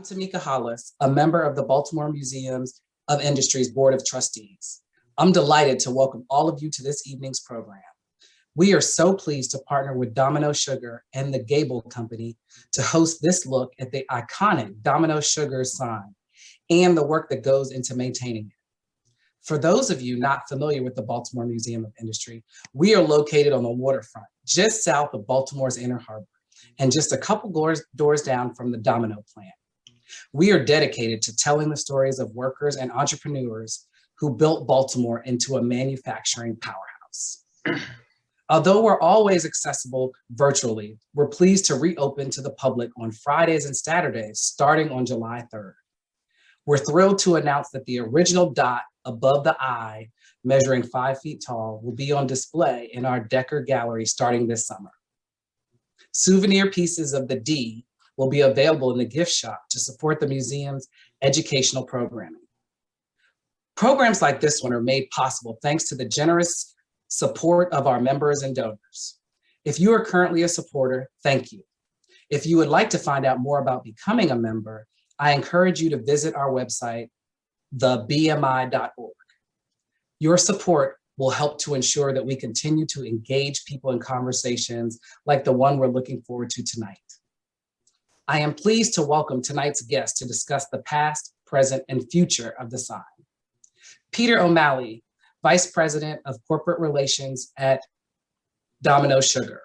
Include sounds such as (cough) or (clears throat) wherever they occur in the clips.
I'm Tamika Hollis, a member of the Baltimore Museums of Industry's Board of Trustees. I'm delighted to welcome all of you to this evening's program. We are so pleased to partner with Domino Sugar and the Gable Company to host this look at the iconic Domino Sugar sign and the work that goes into maintaining it. For those of you not familiar with the Baltimore Museum of Industry, we are located on the waterfront, just south of Baltimore's Inner Harbor, and just a couple doors, doors down from the Domino plant. We are dedicated to telling the stories of workers and entrepreneurs who built Baltimore into a manufacturing powerhouse. (clears throat) Although we're always accessible virtually, we're pleased to reopen to the public on Fridays and Saturdays starting on July 3rd. We're thrilled to announce that the original dot above the i, measuring five feet tall, will be on display in our Decker Gallery starting this summer. Souvenir pieces of the D will be available in the gift shop to support the museum's educational programming. Programs like this one are made possible thanks to the generous support of our members and donors. If you are currently a supporter, thank you. If you would like to find out more about becoming a member, I encourage you to visit our website, thebmi.org. Your support will help to ensure that we continue to engage people in conversations like the one we're looking forward to tonight. I am pleased to welcome tonight's guest to discuss the past, present, and future of the sign. Peter O'Malley, Vice President of Corporate Relations at Domino Sugar.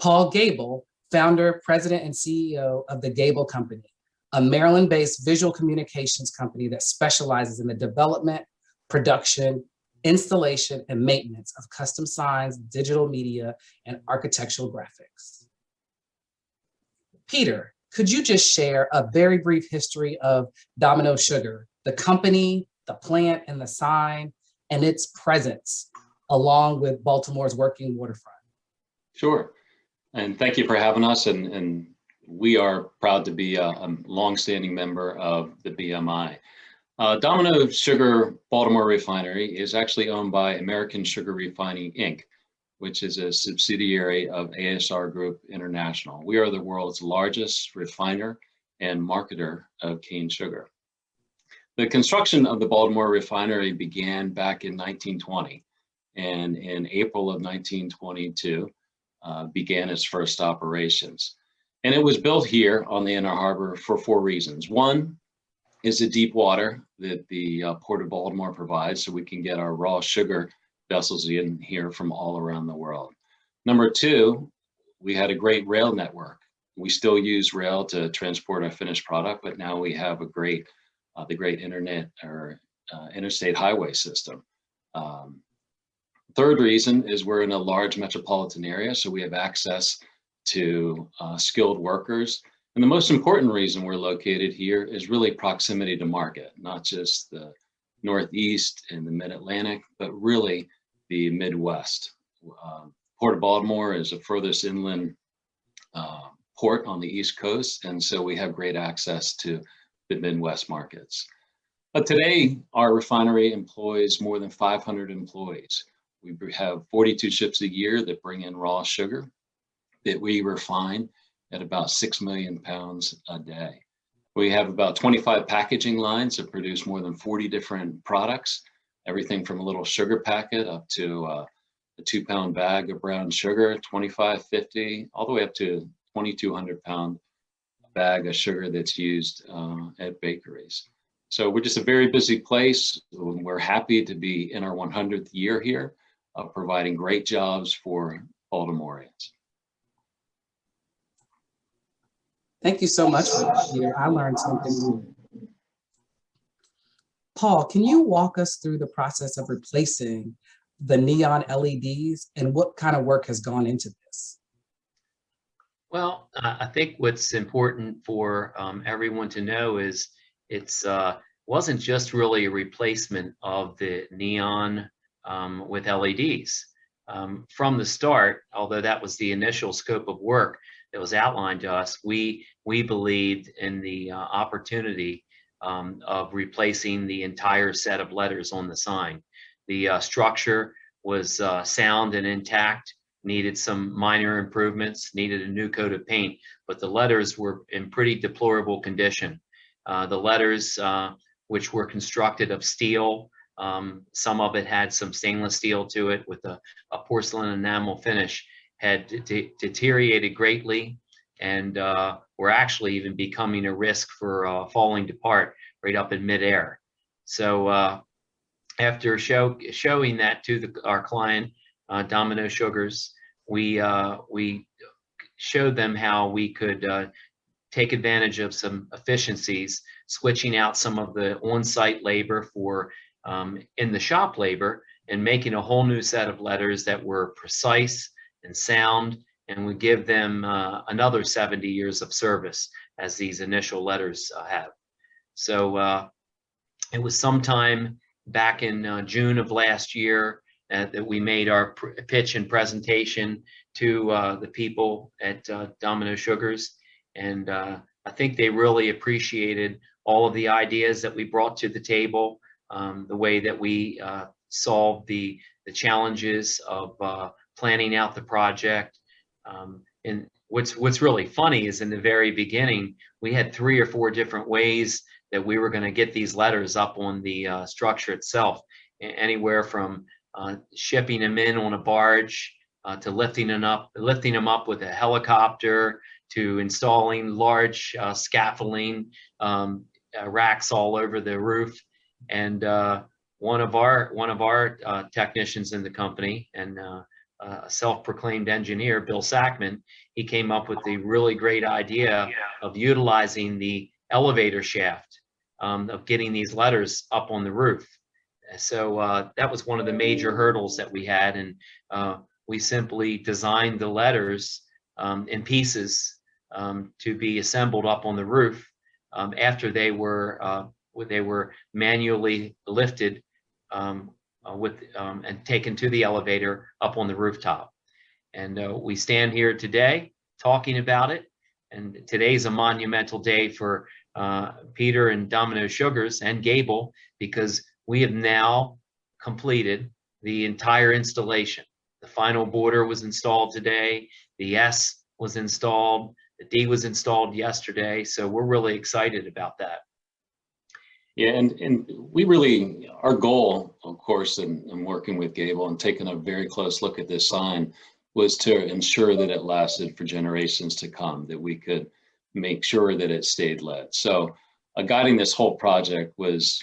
Paul Gable, founder, president, and CEO of the Gable Company, a Maryland-based visual communications company that specializes in the development, production, installation, and maintenance of custom signs, digital media, and architectural graphics. Peter, could you just share a very brief history of Domino Sugar, the company, the plant and the sign, and its presence along with Baltimore's working waterfront? Sure. And thank you for having us. And, and we are proud to be a, a longstanding member of the BMI. Uh, Domino Sugar Baltimore Refinery is actually owned by American Sugar Refining, Inc., which is a subsidiary of ASR Group International. We are the world's largest refiner and marketer of cane sugar. The construction of the Baltimore refinery began back in 1920 and in April of 1922 uh, began its first operations. And it was built here on the Inner Harbor for four reasons. One is the deep water that the uh, Port of Baltimore provides so we can get our raw sugar vessels in here from all around the world. Number two, we had a great rail network. We still use rail to transport our finished product, but now we have a great, uh, the great internet or uh, interstate highway system. Um, third reason is we're in a large metropolitan area, so we have access to uh, skilled workers. And the most important reason we're located here is really proximity to market, not just the Northeast and the Mid-Atlantic, but really the Midwest. Uh, Port of Baltimore is the furthest inland uh, port on the East Coast, and so we have great access to the Midwest markets. But today, our refinery employs more than 500 employees. We have 42 ships a year that bring in raw sugar that we refine at about 6 million pounds a day. We have about 25 packaging lines that produce more than 40 different products everything from a little sugar packet up to uh, a two pound bag of brown sugar, 25, 50, all the way up to 2,200 pound bag of sugar that's used uh, at bakeries. So we're just a very busy place. We're happy to be in our 100th year here, uh, providing great jobs for Baltimoreans. Thank you so much for Peter. I learned something new. Paul, can you walk us through the process of replacing the neon LEDs and what kind of work has gone into this? Well, uh, I think what's important for um, everyone to know is it's uh, wasn't just really a replacement of the neon um, with LEDs. Um, from the start, although that was the initial scope of work that was outlined to us, we we believed in the uh, opportunity um, of replacing the entire set of letters on the sign. The uh, structure was uh, sound and intact. needed some minor improvements, needed a new coat of paint, but the letters were in pretty deplorable condition. Uh, the letters, uh, which were constructed of steel, um, some of it had some stainless steel to it with a, a porcelain enamel finish, had de- deteriorated greatly and uh, were actually even becoming a risk for uh, falling apart right up in midair. So uh, after show, showing that to the, our client, uh, Domino Sugars, we uh, we showed them how we could uh, take advantage of some efficiencies, switching out some of the on-site labor for um, in the shop labor and making a whole new set of letters that were precise and sound and we give them uh, another 70 years of service as these initial letters uh, have. So uh, it was sometime back in uh, June of last year that we made our pitch and presentation to uh, the people at uh, Domino Sugars. And I think they really appreciated all of the ideas that we brought to the table, um, the way that we solved the, the challenges of planning out the project. Um, and what's what's really funny is in the very beginning, we had three or four different ways that we were going to get these letters up on the uh, structure itself, anywhere from uh, shipping them in on a barge uh, to lifting them up, lifting them up with a helicopter, to installing large uh, scaffolding um, uh, racks all over the roof. And uh, one of our one of our technicians in the company and uh, a self-proclaimed engineer, Bill Sackman, he came up with the really great idea of utilizing the elevator shaft um, of getting these letters up on the roof. So uh, that was one of the major hurdles that we had, and uh, we simply designed the letters um, in pieces um, to be assembled up on the roof um, after they were uh, they were manually lifted um, uh, with um, and taken to the elevator up on the rooftop. And uh, we stand here today talking about it. And today's a monumental day for uh, Peter and Domino Sugars and Gable because we have now completed the entire installation. The final border was installed today. The S was installed. The D was installed yesterday. So we're really excited about that. Yeah, and, and we really, our goal, of course, in, in working with Gable and taking a very close look at this sign was to ensure that it lasted for generations to come, that we could make sure that it stayed lit. So uh, guiding this whole project was,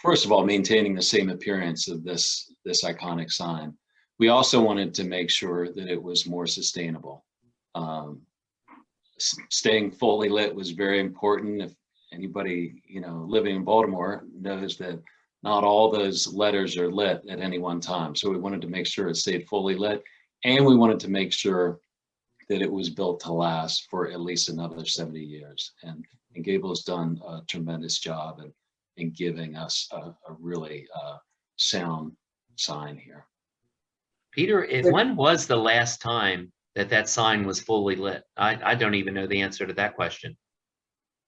first of all, maintaining the same appearance of this, this iconic sign. We also wanted to make sure that it was more sustainable. Um, staying fully lit was very important. If anybody, you know, living in Baltimore knows that not all those letters are lit at any one time. So we wanted to make sure it stayed fully lit. And we wanted to make sure that it was built to last for at least another 70 years. And, and Gable's done a tremendous job in, in giving us a, a really uh, sound sign here. Peter, it, when was the last time that that sign was fully lit? I, I don't even know the answer to that question.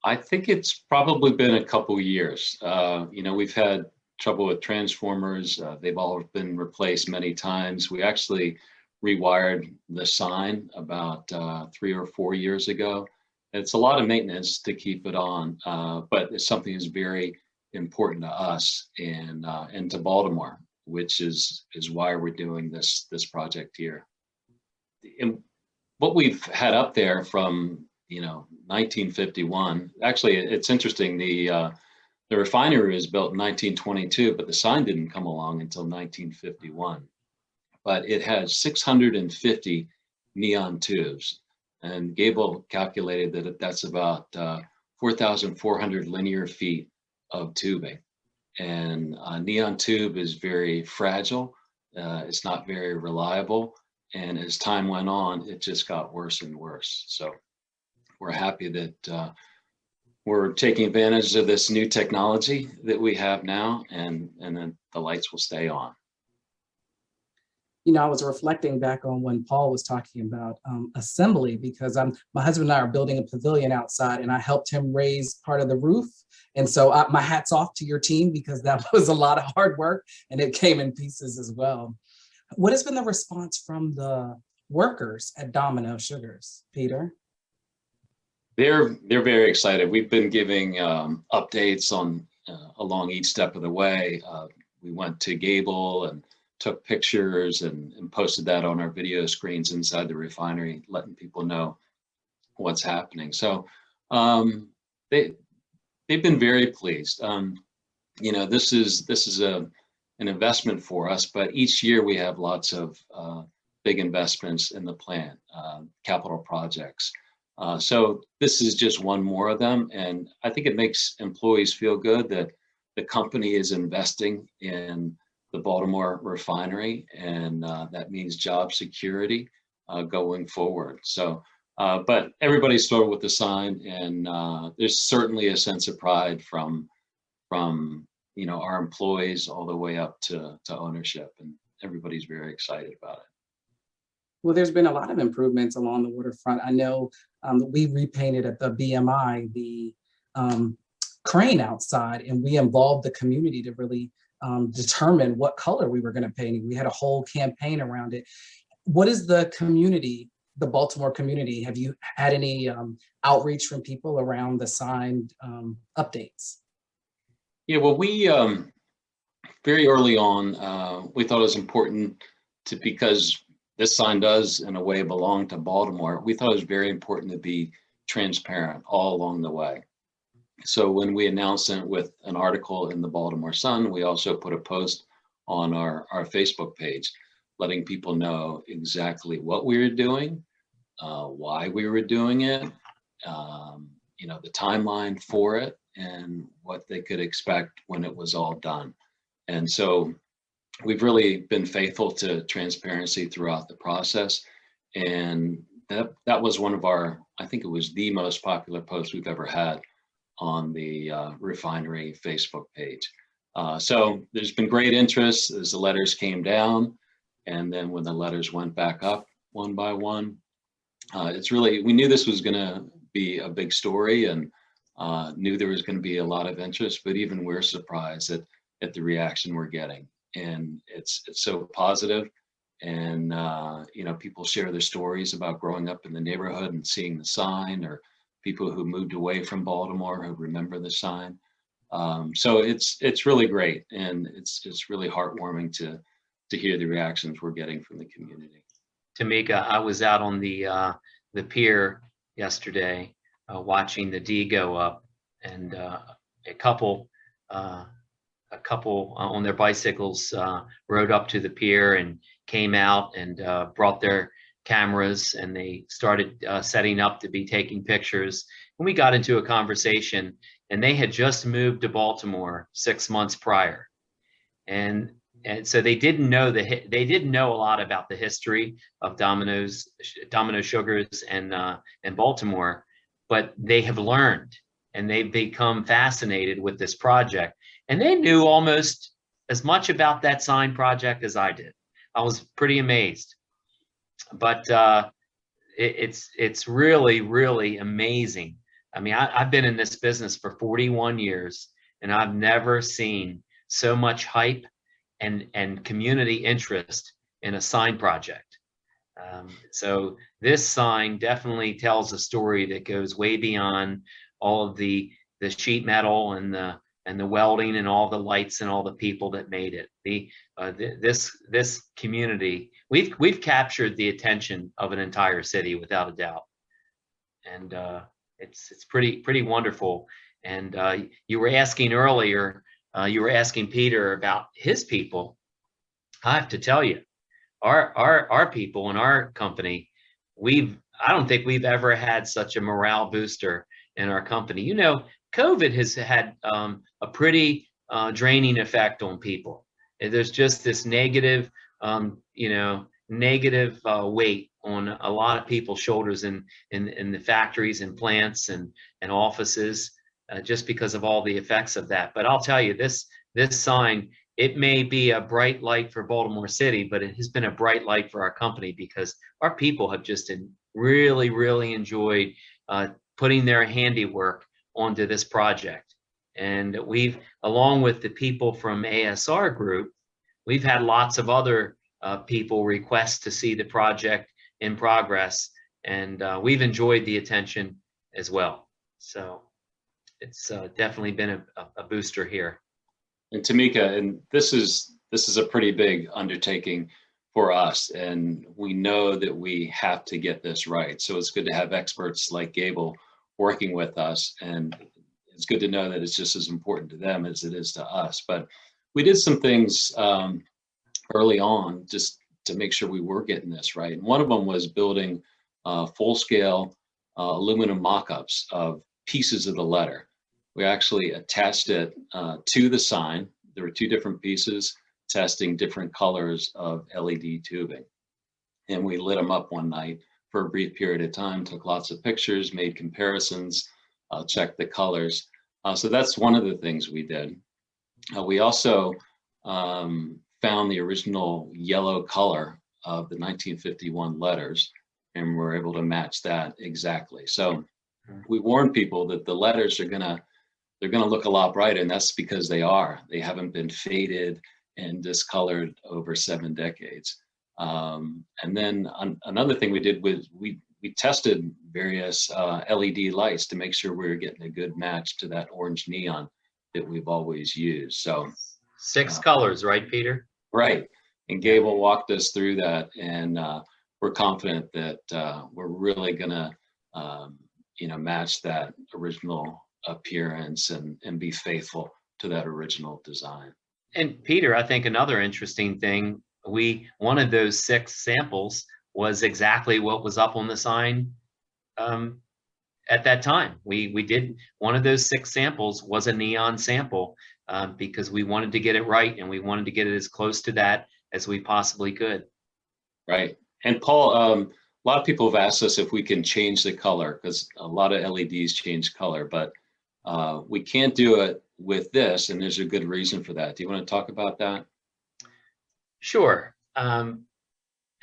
I think it's probably been a couple years. Uh, you know, we've had trouble with transformers. Uh, they've all been replaced many times. We actually rewired the sign about uh, three or four years ago. It's a lot of maintenance to keep it on, uh, but it's something that's very important to us and uh, and to Baltimore, which is is why we're doing this this project here. And what we've had up there from you know 1951. Actually, it's interesting. The uh, the refinery was built in 1922, but the sign didn't come along until 1951. But it has 650 neon tubes, and Gable calculated that that's about uh, 4,400 linear feet of tubing. And a neon tube is very fragile. Uh, it's not very reliable. And as time went on, it just got worse and worse. So we're happy that uh, we're taking advantage of this new technology that we have now and, and then the lights will stay on. you know, I was reflecting back on when Paul was talking about um, assembly because I'm my husband and I are building a pavilion outside, and I helped him raise part of the roof. And so I, my hats off to your team because that (laughs) was a lot of hard work, and it came in pieces as well. What has been the response from the workers at Domino Sugars, Peter? They're, they're very excited. We've been giving um, updates on, uh, along each step of the way. Uh, We went to Gable and took pictures and, and posted that on our video screens inside the refinery, letting people know what's happening. So um, they, they've been very pleased. Um, You know, this is, this is a, an investment for us, but each year we have lots of uh, big investments in the plant, uh, capital projects. Uh, so this is just one more of them. And I think it makes employees feel good that the company is investing in the Baltimore refinery and uh, that means job security uh, going forward. So, uh, but everybody's thrilled with the sign and uh, there's certainly a sense of pride from, from, you know, our employees all the way up to, to ownership and everybody's very excited about it. Well, there's been a lot of improvements along the waterfront. I know um, we repainted at the BMI, the um, crane outside, and we involved the community to really um, determine what color we were going to paint. We had a whole campaign around it. What is the community, the Baltimore community? Have you had any um, outreach from people around the signed um, updates? Yeah, well, we, um, very early on, uh, we thought it was important to, because this sign does in a way belong to Baltimore, we thought it was very important to be transparent all along the way. So when we announced it with an article in the Baltimore Sun, we also put a post on our, our Facebook page, letting people know exactly what we were doing, uh, why we were doing it, um, you know, the timeline for it and what they could expect when it was all done. And so we've really been faithful to transparency throughout the process. And that, that was one of our, I think it was the most popular post we've ever had on the uh, refinery Facebook page. Uh, so there's been great interest as the letters came down. And then when the letters went back up one by one, uh, it's really, we knew this was gonna be a big story and uh, knew there was gonna be a lot of interest, but even we're surprised at, at the reaction we're getting. And it's, it's so positive and uh, you know people share their stories about growing up in the neighborhood and seeing the sign or people who moved away from Baltimore who remember the sign. Um, so it's it's really great and it's it's really heartwarming to to hear the reactions we're getting from the community. Tamika, I was out on the, uh, the pier yesterday, uh, watching the D go up and, uh, a couple, uh, a couple uh, on their bicycles, uh, rode up to the pier and came out and, uh, brought their cameras and they started, setting up to be taking pictures. And we got into a conversation and they had just moved to Baltimore six months prior. And and so they didn't know the they didn't know a lot about the history of Domino's Domino Sugars and uh, and Baltimore, but they have learned and they've become fascinated with this project. And they knew almost as much about that sign project as I did. I was pretty amazed. But uh, it, it's it's really really amazing. I mean, I, I've been in this business for 41 years, and I've never seen so much hype and and community interest in a sign project. Um, so this sign definitely tells a story that goes way beyond all of the the sheet metal and the and the welding and all the lights and all the people that made it. The uh, th this this community we've we've captured the attention of an entire city without a doubt, and uh, it's it's pretty pretty wonderful. And uh, you were asking earlier uh, you were asking Peter about his people. I have to tell you, our our our people in our company, we've I don't think we've ever had such a morale booster in our company. You know, COVID has had um, a pretty uh, draining effect on people. There's just this negative, um, you know, negative uh, weight on a lot of people's shoulders in in, in the factories and plants and and offices uh, just because of all the effects of that. But I'll tell you, this this sign, it may be a bright light for Baltimore City, but it has been a bright light for our company because our people have just really, really enjoyed uh, putting their handiwork onto this project. And we've, along with the people from ASR Group, we've had lots of other uh, people request to see the project in progress. And uh, we've enjoyed the attention as well. So it's uh, definitely been a, a- a booster here. And Tamika, and this is, this is a pretty big undertaking for us, and we know that we have to get this right. So it's good to have experts like Gable working with us, and it's good to know that it's just as important to them as it is to us. But we did some things um, early on just to make sure we were getting this right. And one of them was building uh, full-scale uh, aluminum mock-ups of pieces of the letter. We actually attached it uh, to the sign. There were two different pieces testing different colors of LED tubing. And we lit them up one night for a brief period of time, took lots of pictures, made comparisons, uh, checked the colors. Uh, so that's one of the things we did. Uh, we also um, found the original yellow color of the 1951 letters and were able to match that exactly. So we warn people that the letters are gonna they're gonna look a lot brighter, and that's because they are. They haven't been faded and discolored over seven decades. Um, and then an- another thing we did was we we tested various uh, LED lights to make sure we were getting a good match to that orange neon that we've always used. So Six Uh, colors, right, Peter? Right. And Gable walked us through that and uh, we're confident that uh, we're really gonna, um, you know, match that original appearance and, and be faithful to that original design. And Peter, I think another interesting thing, we, one of those six samples was exactly what was up on the sign um, at that time. We, we did, one of those six samples was a neon sample um, because we wanted to get it right and we wanted to get it as close to that as we possibly could. Right. And Paul, um, a lot of people have asked us if we can change the color because a lot of LEDs change color, but uh, we can't do it with this and there's a good reason for that. Do you want to talk about that? Sure. Um,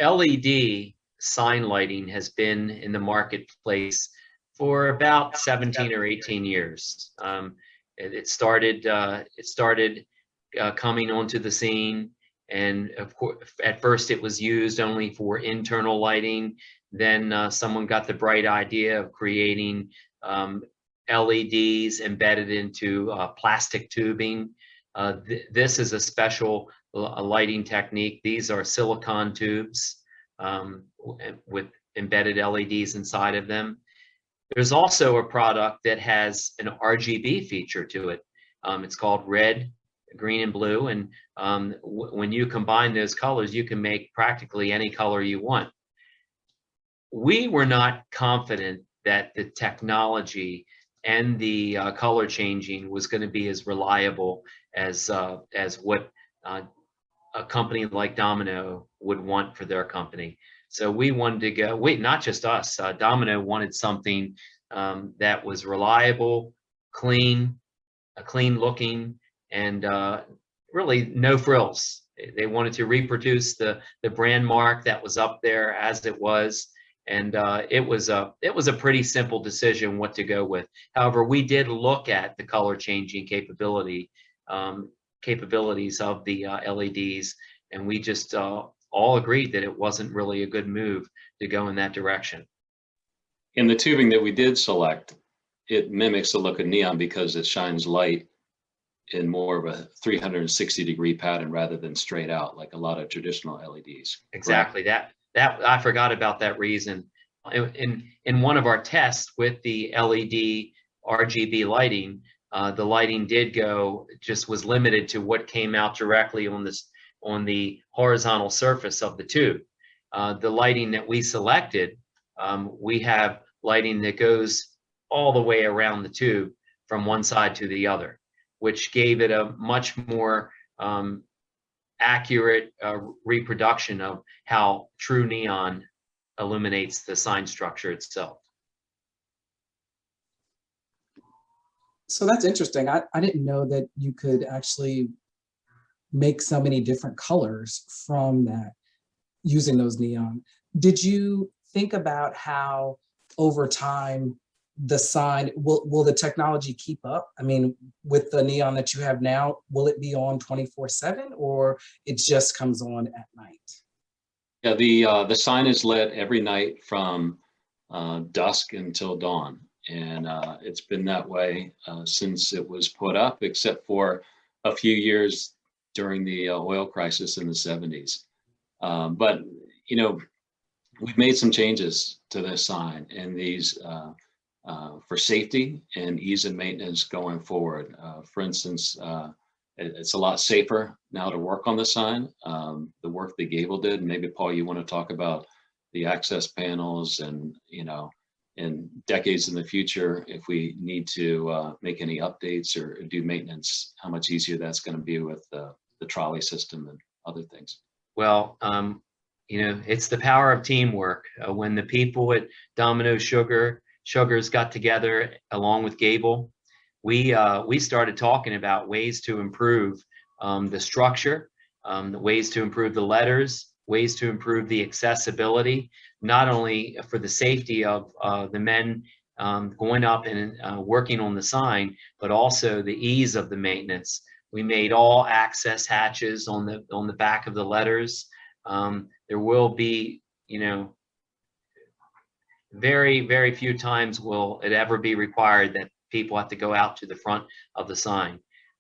LED sign lighting has been in the marketplace for about 17 or 18 years. Um, it, it started, uh, it started uh, coming onto the scene. And of course, at first it was used only for internal lighting. Then uh, someone got the bright idea of creating um, LEDs embedded into uh, plastic tubing. Uh, th- this is a special a lighting technique. These are silicon tubes um, with embedded LEDs inside of them. There's also a product that has an RGB feature to it. Um, it's called red, green, and blue. And um, when you combine those colors, you can make practically any color you want. We were not confident that the technology and the uh, color changing was going to be as reliable as uh, as what uh, a company like Domino would want for their company. So we wanted to go. Wait, not just us. Uh, Domino wanted something um, that was reliable, clean, a clean looking, and uh, really no frills. They- wanted to reproduce the the brand mark that was up there as it was. And uh, it was a it was a pretty simple decision what to go with. However, we did look at the color changing capability um, capabilities of the uh, LEDs, and we just uh, all agreed that it wasn't really a good move to go in that direction. In the tubing that we did select, it mimics the look of neon because it shines light in more of a 360 degree pattern rather than straight out like a lot of traditional LEDs. Exactly that that I forgot about that reason. In in, in one of our tests with the LED RGB lighting, uh, the lighting did go just was limited to what came out directly on this on the horizontal surface of the tube. Uh, the lighting that we selected, um, we have lighting that goes all the way around the tube from one side to the other, which gave it a much more um, accurate uh, reproduction of how true neon illuminates the sign structure itself. So that's interesting. I, I didn't know that you could actually make so many different colors from that using those neon. Did you think about how over time the sign, will, will the technology keep up? I mean, with the neon that you have now, will it be on 24 seven or it just comes on at night? Yeah, the, uh, the sign is lit every night from, uh, dusk until dawn. And, uh, it's been that way, uh, since it was put up, except for a few years during the uh, oil crisis in the seventies. Um, but, you know, we've made some changes to this sign and these, uh, uh, for safety and ease of maintenance going forward. For instance, it- it's a lot safer now to work on the sign. Um, the work that Gable did, maybe Paul, you want to talk about the access panels and, you know, in decades in the future, if we need to uh, make any updates or do maintenance, how much easier that's going to be with the, the trolley system and other things. Well, um, you know, it's the power of teamwork. Uh, when the people at Domino Sugar Sugars got together along with Gable, we uh, we started talking about ways to improve um, the structure, um, the ways to improve the letters, ways to improve the accessibility, not only for the safety of uh, the men um, going up and uh, working on the sign, but also the ease of the maintenance. We made all access hatches on the on the back of the letters. Um, there will be, you know, very, very few times will it ever be required that people have to go out to the front of the sign.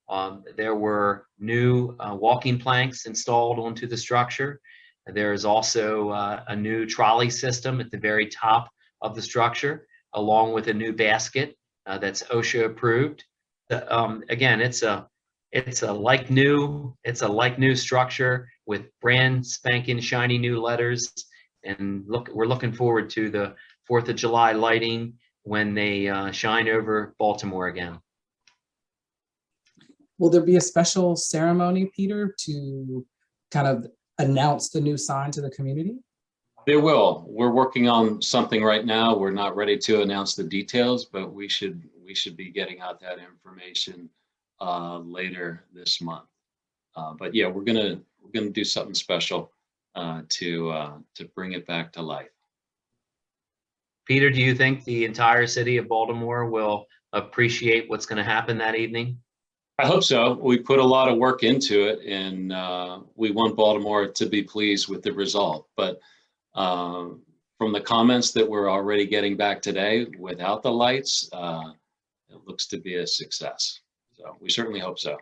Um, there were new uh, walking planks installed onto the structure. There is also uh, a new trolley system at the very top of the structure, along with a new basket uh, that's OSHA approved. The- um, again, it's a it's a like new it's a like new structure with brand spanking shiny new letters and look we're looking forward to the fourth of july lighting when they uh, shine over baltimore again Will there be a special ceremony, Peter, to kind of announce the new sign to the community? There will. We're working on something right now. We're not ready to announce the details, but we should, we should be getting out that information uh, later this month. Uh, But yeah, we're gonna, we're gonna do something special uh, to, uh, to bring it back to life. peter do you think the entire city of baltimore will appreciate what's going to happen that evening I hope so. We put a lot of work into it and uh, we want Baltimore to be pleased with the result. But um, from the comments that we're already getting back today, without the lights, uh, it looks to be a success. So we certainly hope so.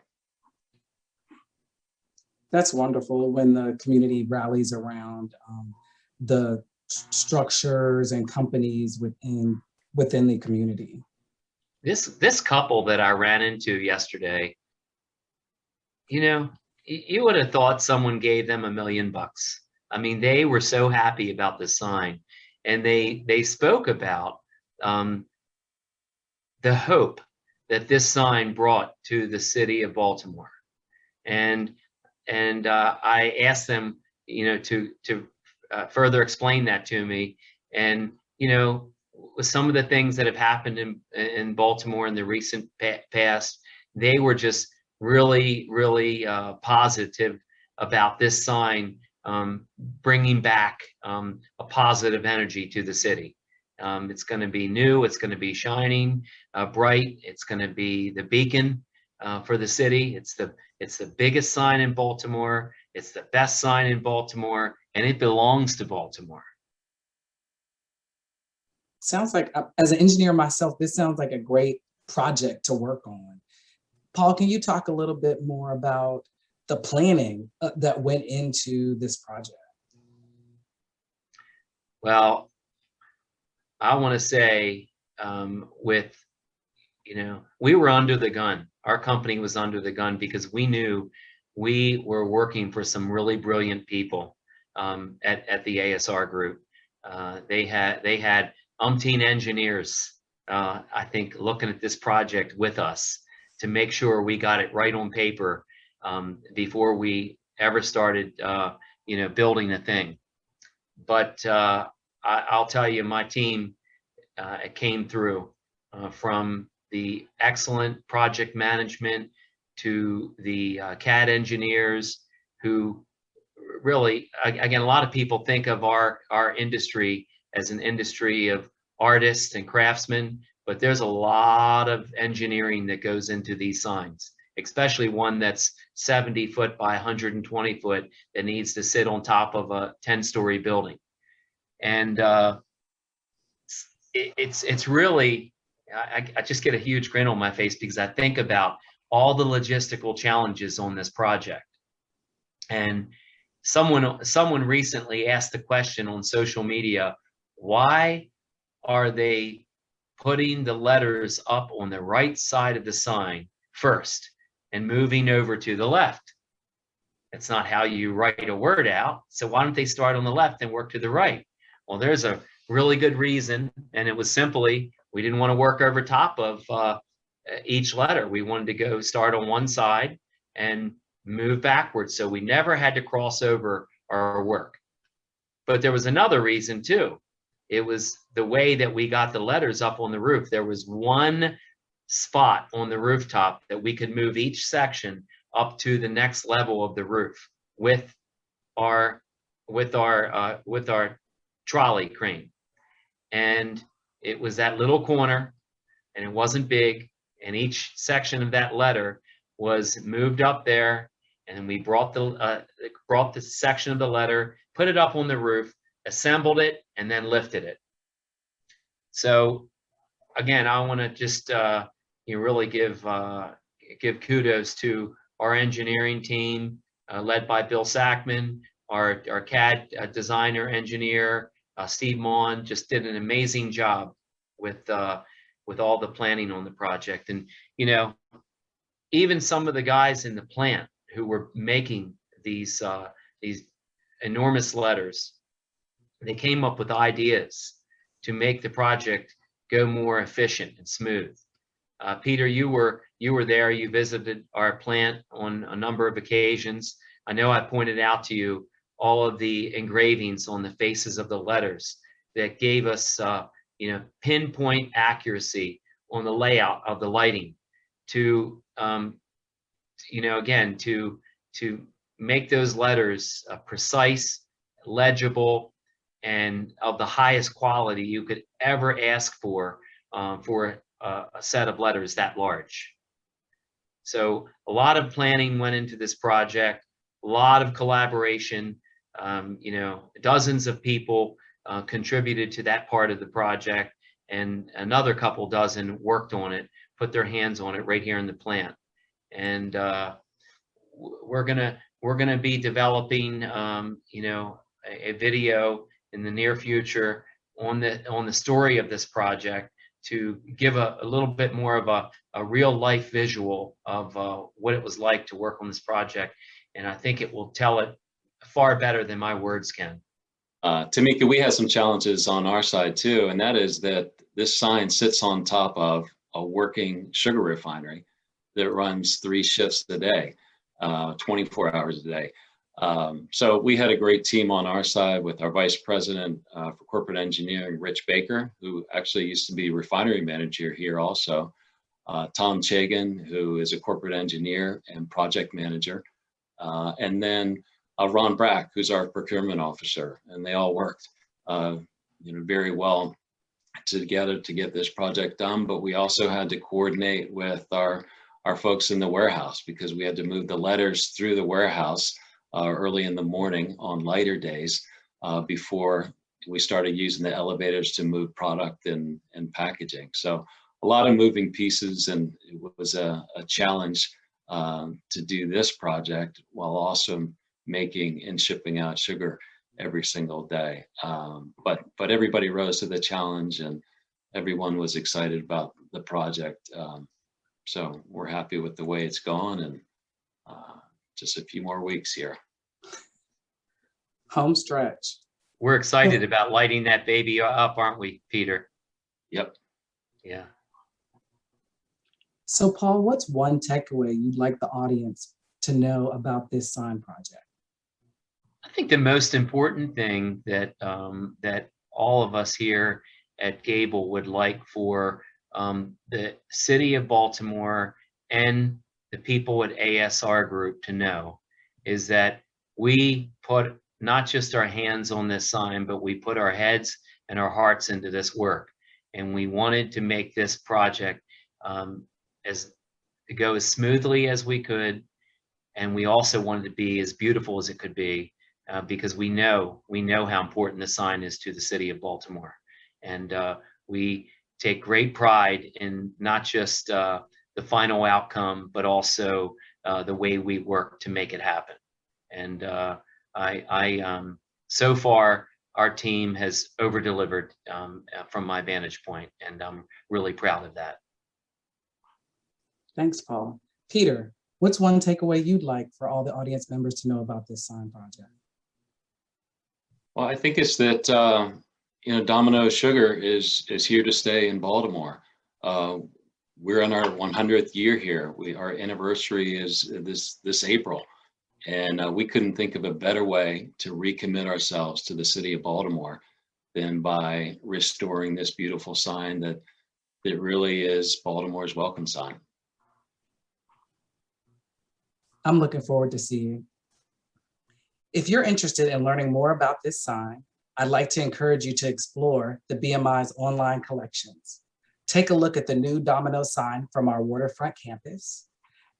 That's wonderful when the community rallies around um, the structures and companies within, within the community. This this couple that I ran into yesterday, you know, you would have thought someone gave them a million bucks. I mean, they were so happy about the sign, and they they spoke about um, the hope that this sign brought to the city of Baltimore, and and uh, I asked them, you know, to to uh, further explain that to me, and you know, some of the things that have happened in in Baltimore in the recent past, they were just really, really uh, positive about this sign um, bringing back um, a positive energy to the city. Um, it's going to be new. It's going to be shining, uh, bright. It's going to be the beacon uh, for the city. It's the it's the biggest sign in Baltimore. It's the best sign in Baltimore, and it belongs to Baltimore. Sounds like, uh, as an engineer myself, this sounds like a great project to work on. Paul, can you talk a little bit more about the planning uh, that went into this project? Well, I want to say um, with, you know, we were under the gun. Our company was under the gun because we knew we were working for some really brilliant people um, at, at the ASR group. Uh, they had they had umpteen engineers, uh, I think, looking at this project with us to make sure we got it right on paper um, before we ever started, uh, you know, building the thing. But uh, I, I'll tell you, my team uh, came through uh, from the excellent project management to the uh, CAD engineers who really, again, a lot of people think of our, our industry as an industry of artists and craftsmen, but there's a lot of engineering that goes into these signs. especially one that's 70 foot by 120 foot that needs to sit on top of a 10 story building. And uh, it, it's it's really I, I just get a huge grin on my face because I think about all the logistical challenges on this project. And someone someone recently asked the question on social media, why are they putting the letters up on the right side of the sign first and moving over to the left? That's not how you write a word out. So why don't they start on the left and work to the right? Well, there's a really good reason, and it was simply we didn't want to work over top of uh, each letter. We wanted to go start on one side and move backwards, so we never had to cross over our work. But there was another reason too. It was the way that we got the letters up on the roof. There was one spot on the rooftop that we could move each section up to the next level of the roof with our with our uh, with our trolley crane and it was that little corner and it wasn't big and each section of that letter was moved up there and we brought the uh, brought the section of the letter put it up on the roof assembled it and then lifted it so again i want to just uh, you really give uh, give kudos to our engineering team uh, led by bill sackman our our cad uh, designer engineer uh, Steve Mon just did an amazing job with uh, with all the planning on the project. And you know, even some of the guys in the plant who were making these these enormous letters, they came up with ideas to make the project go more efficient and smooth. Uh, Peter, you were you were there. You visited our plant on a number of occasions. I know I pointed out to you all of the engravings on the faces of the letters that gave us, uh, you know, pinpoint accuracy on the layout of the lighting to, um, you know, again, to, to make those letters uh, precise, legible, and of the highest quality you could ever ask for um, for a, a set of letters that large. So a lot of planning went into this project, a lot of collaboration, um, you know, dozens of people uh, contributed to that part of the project and another couple dozen worked on it, put their hands on it right here in the plant. And uh, we're gonna we're gonna be developing, um, you know, a, a, video in the near future on the on the story of this project to give a, a little bit more of a, a real life visual of uh, what it was like to work on this project. And I think it will tell it far better than my words can. Uh, Tamika, we have some challenges on our side too, and that is that this sign sits on top of a working sugar refinery that runs three shifts a day, uh, 24 hours a day. Um, so we had a great team on our side with our vice president uh, for corporate engineering, Rich Baker, who actually used to be refinery manager here also. Uh, Tom Chagan, who is a corporate engineer and project manager. Uh, and then uh, Ron Brack, who's our procurement officer, and they all worked, uh, you know, very well together to get this project done. But we also had to coordinate with our our folks in the warehouse because we had to move the letters through the warehouse early in the morning on lighter days uh, before we started using the elevators to move product and, and packaging. So a lot of moving pieces and it was a, a challenge um, to do this project while also making and shipping out sugar every single day. Um, but but everybody rose to the challenge and everyone was excited about the project. Um, so we're happy with the way it's gone and uh, just a few more weeks here. Home stretch. We're excited about lighting that baby up, aren't we, Peter? Yep. Yeah. So Paul, what's one takeaway you'd like the audience to know about this sign project? I think the most important thing that um, that all of us here at Gable would like for um, the city of Baltimore and the people at ASR Group to know is that we put not just our hands on this sign, but we put our heads and our hearts into this work. And we wanted to make this project um, as go as smoothly as we could. And we also wanted to be as beautiful as it could be uh, because we know, we know how important the sign is to the city of Baltimore. And uh, we take great pride in not just uh, the final outcome, but also uh, the way we work to make it happen. And uh, I, I um, so far, our team has over delivered um, uh, from my vantage point, and I'm really proud of that. Thanks, Paul. Peter, what's one takeaway you'd like for all the audience members to know about this sign project? Well, I think it's that, uh, you know, Domino Sugar is, is here to stay in Baltimore. Uh, We're in our 100th year here. We, our anniversary is this, this April. And uh, we couldn't think of a better way to recommit ourselves to the city of Baltimore than by restoring this beautiful sign that, that really is Baltimore's welcome sign. I'm looking forward to seeing. If you're interested in learning more about this sign, I'd like to encourage you to explore the BMI's online collections. Take a look at the new Domino sign from our waterfront campus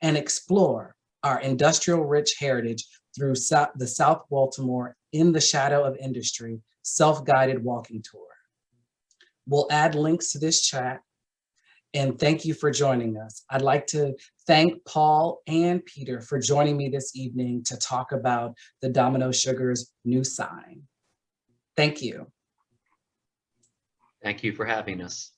and explore our industrial rich heritage through the South Baltimore in the Shadow of Industry self-guided walking tour. We'll add links to this chat and thank you for joining us. I'd like to thank Paul and Peter for joining me this evening to talk about the Domino Sugar's new sign. Thank you. Thank you for having us.